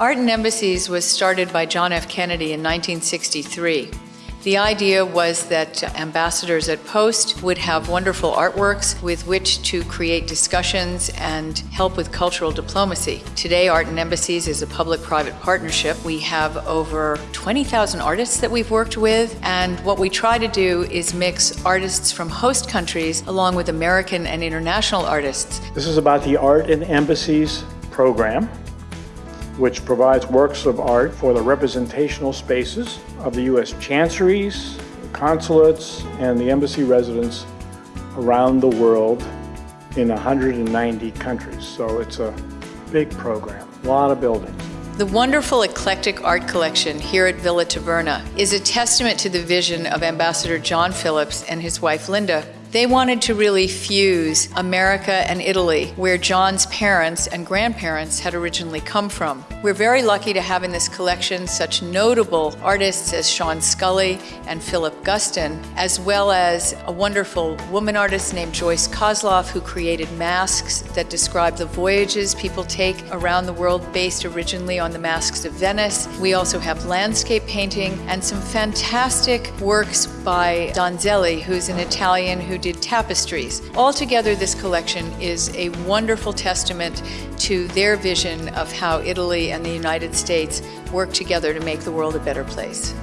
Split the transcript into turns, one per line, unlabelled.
Art in Embassies was started by John F. Kennedy in 1963. The idea was that uh, ambassadors at Post would have wonderful artworks with which to create discussions and help with cultural diplomacy. Today, Art in Embassies is a public-private partnership. We have over 20,000 artists that we've worked with, and what we try to do is mix artists from host countries along with American and international artists.
This is about the Art in Embassies program which provides works of art for the representational spaces of the U.S. chanceries, consulates, and the embassy residents around the world in 190 countries. So it's a big program, a lot of buildings.
The wonderful eclectic art collection here at Villa Taverna is a testament to the vision of Ambassador John Phillips and his wife Linda. They wanted to really fuse America and Italy, where John's parents and grandparents had originally come from. We're very lucky to have in this collection such notable artists as Sean Scully and Philip Guston, as well as a wonderful woman artist named Joyce Kozloff, who created masks that describe the voyages people take around the world based originally on the masks of Venice. We also have landscape painting and some fantastic works by Donzelli, who's an Italian who did tapestries. Altogether, this collection is a wonderful testament to their vision of how Italy and the United States work together to make the world a better place.